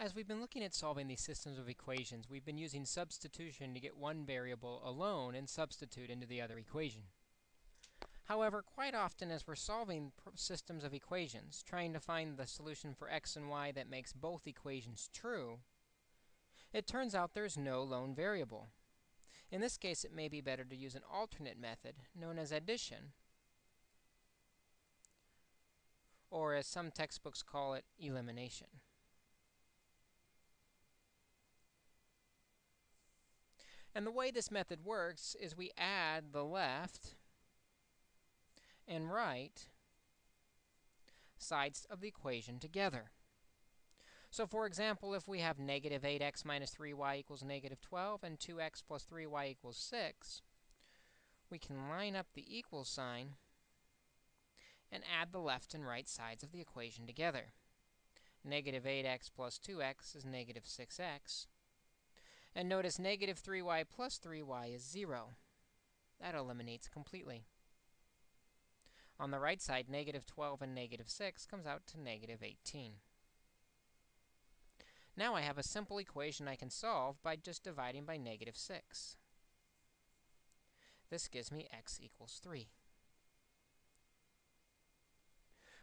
As we've been looking at solving these systems of equations, we've been using substitution to get one variable alone and substitute into the other equation. However, quite often as we're solving systems of equations, trying to find the solution for x and y that makes both equations true, it turns out there's no lone variable. In this case, it may be better to use an alternate method known as addition, or as some textbooks call it, elimination. And the way this method works is we add the left and right sides of the equation together. So for example, if we have negative 8x minus 3y equals negative 12 and 2x plus 3y equals 6, we can line up the equal sign and add the left and right sides of the equation together. Negative 8x plus 2x is negative 6x. And notice negative 3y plus 3y is 0. That eliminates completely. On the right side, negative 12 and negative 6 comes out to negative 18. Now I have a simple equation I can solve by just dividing by negative 6. This gives me x equals 3.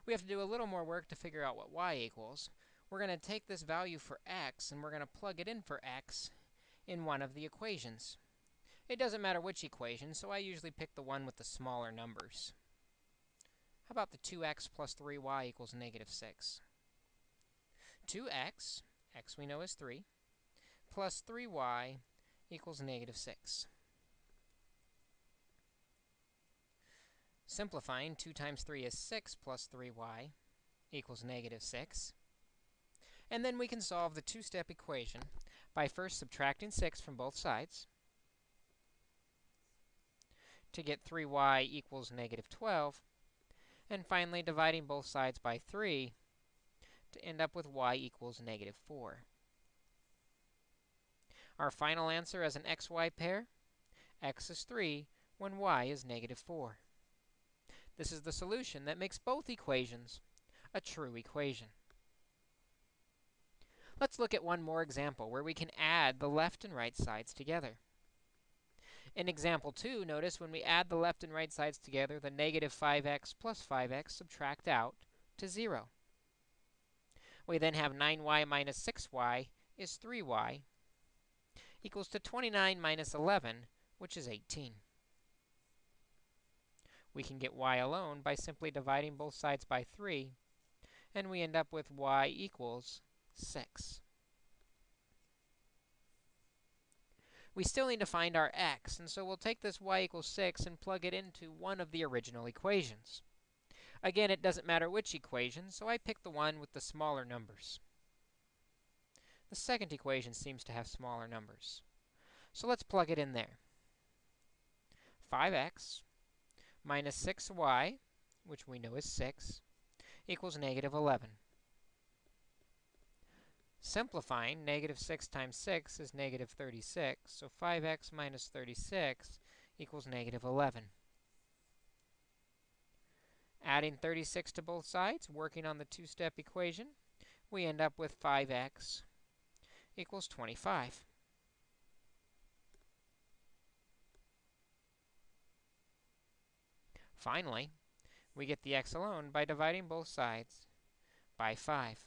We have to do a little more work to figure out what y equals. We're going to take this value for x, and we're going to plug it in for x in one of the equations. It doesn't matter which equation, so I usually pick the one with the smaller numbers. How about the 2x plus 3y equals negative 6? 2x, x we know is 3, plus 3y equals negative 6. Simplifying, 2 times 3 is 6 plus 3y equals negative 6. And then we can solve the two-step equation by first subtracting 6 from both sides to get 3y equals negative 12, and finally dividing both sides by 3 to end up with y equals negative 4. Our final answer as an xy pair, x is 3 when y is negative 4. This is the solution that makes both equations a true equation. Let's look at one more example where we can add the left and right sides together. In example 2, notice when we add the left and right sides together, the negative 5x plus 5x subtract out to 0. We then have 9y minus 6y is 3y equals to 29 minus 11, which is 18. We can get y alone by simply dividing both sides by 3, and we end up with y equals 6. We still need to find our x, and so we'll take this y equals 6 and plug it into one of the original equations. Again, it doesn't matter which equation, so I pick the one with the smaller numbers. The second equation seems to have smaller numbers. So let's plug it in there. 5x minus 6y, which we know is 6, equals negative 11. Simplifying, negative 6 times 6 is negative 36, so 5x minus 36 equals negative 11. Adding 36 to both sides, working on the two-step equation, we end up with 5x equals 25. Finally, we get the x alone by dividing both sides by 5.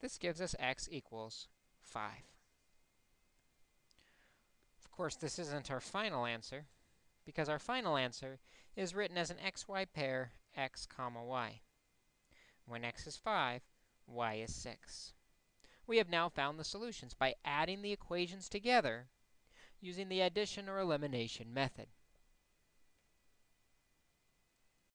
This gives us x equals 5. Of course, this isn't our final answer, because our final answer is written as an xy pair x comma y. When x is 5, y is 6. We have now found the solutions by adding the equations together using the addition or elimination method.